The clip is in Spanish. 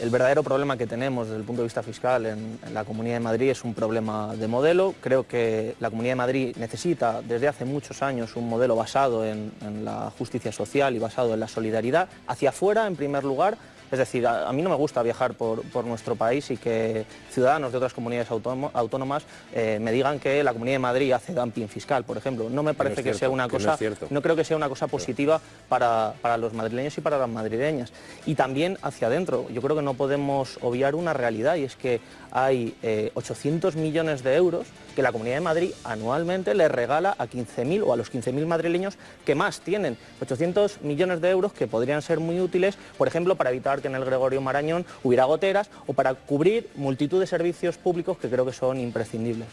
el verdadero problema que tenemos desde el punto de vista fiscal en, la Comunidad de Madrid es un problema de modelo. Creo que la Comunidad de Madrid necesita desde hace muchos años un modelo basado en, en la justicia social y basado en la solidaridad. Hacia afuera, en primer lugar, es decir, a, mí no me gusta viajar por, nuestro país y que ciudadanos de otras comunidades autónomas eh, me digan que la Comunidad de Madrid hace dumping fiscal, por ejemplo. No me parece que, sea una cosa, no, creo que sea una cosa positiva para, los madrileños y para las madrileñas. Y también hacia adentro, yo creo que no podemos obviar una realidad y es que hay 800 eh, millones de euros que la Comunidad de Madrid anualmente le regala a 15.000 o a los 15.000 madrileños que más tienen. 800 millones de euros que podrían ser muy útiles, por ejemplo, para evitar que en el Gregorio Marañón hubiera goteras o para cubrir multitud de servicios públicos que creo que son imprescindibles.